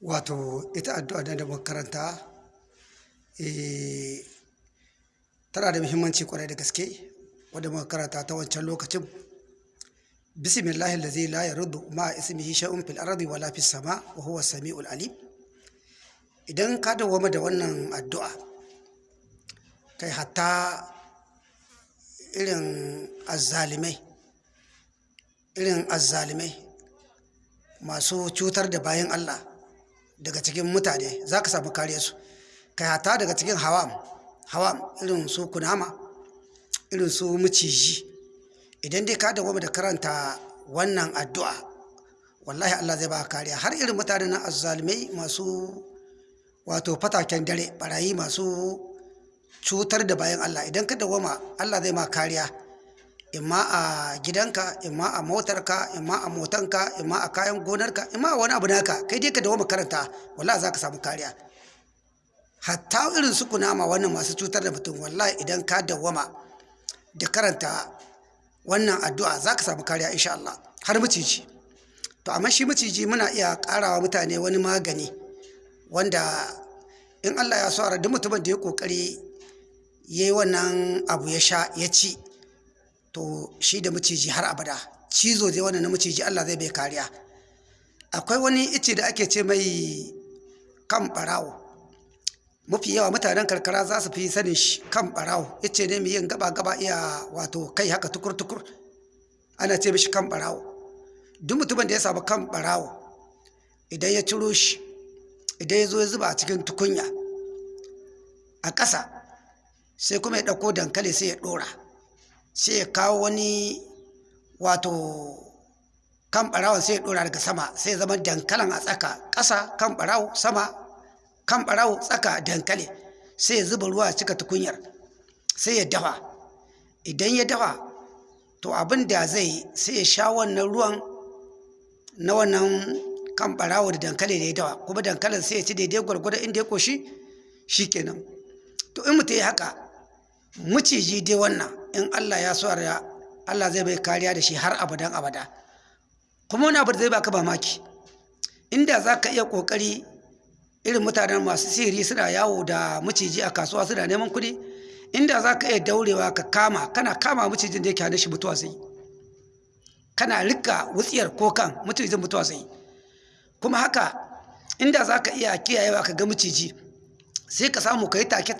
Wato ita addu'a da muka karanta, eh, tana da muhimmanci ƙwarai da gaske wadda muka karanta ta wancan lokacin. Bismillahi allazi la yadurru ma'a ismihi shay'un fil ardi wa la fis sama' wa huwa samiul alim. Idan ka dawwama da wannan addu'a, kai hatta irin azzalimai, irin azzalimai masu cutar da bayin Allah daga cikin mutane za ka samu kariyarsu. Kai hatta daga cikin hawam, hawam irin su kunama, irin su maciji. Idan dai ka dawwama da karanta wannan addu'a, wallahi Allah zai ba ka kariya. Har irin mutanen nan azzalimai masu wato fataken dare, ɓarayi masu cutar da bayin Allah. Idan ka dawwama Allah zai ma kariya. Imma a gidanka, imma a motarka, imma a motanka, imma a kayan gonarka, imma a wani abu naka. Kai dai ka dawwama karanta wallahi za ka samu kariya. Hatta irin su kunama wannan masu cutar da mutum wallahi idan ka dawwama da karanta wannan addu'a za ka samu kariya in sha Allah. Har maciji. To amma shi maciji muna iya ƙara wa mutane wani magani wanda in Allah ya so duk mutumin da ya ƙoƙari ya yi wannan abu ya sha ya ci to shi da maciji har abada. Cizo dai wannan na maciji Allah zai bai kariya. Akwai wani ice da ake ce mai kan ɓarawo. Mafi yawa mutanen karkara za su fi sanin shi kan ɓarawo. Ice ne mai yin gaba-gaba iya wato kai haka tukur-tukur. Ana ce mishi kan ɓarawo. Duk mutumin da ya samu kan ɓarawo idan ya ciro shi, idan ya zo ya zuba a cikin tukunya a ƙasa sai kuma ya ɗauko dankali sai ya ɗora. Sai ya kawo wani wato kan ɓarawon sai ya daga sama sai zama dankalin a tsaka ƙasa kan ɓarawo sama kan ɓarawo tsaka dankali. Sai ya zuba ruwa cika tukunyar sai ya dafa. Idan ya dafa to abin da zai sai ya sha wannan ruwan na wannan kan ɓarawo da dankali da ya dafa. Kuma dankalin sai ya ci daidai gwargwadon inda ya ƙoshi shi kenan. To in mutum ya haka maciji dai wannan in Allah ya so Allah zai bai kariya da shi har abadan abada. Kuma wani abu da zai baka mamaki inda za ka iya ƙoƙari irin mutanen masu sihiri suna yawo da maciji a kasuwa suna neman kuɗi inda za ka iya daurewa ka kama kana kama macijin da yake hannun shi mutuwa sai kana riƙa wutsiyar ko kan macijin mutuwa sai kuma haka inda za ka iya kiyayewa ka ga maciji sai ka samu ka yi take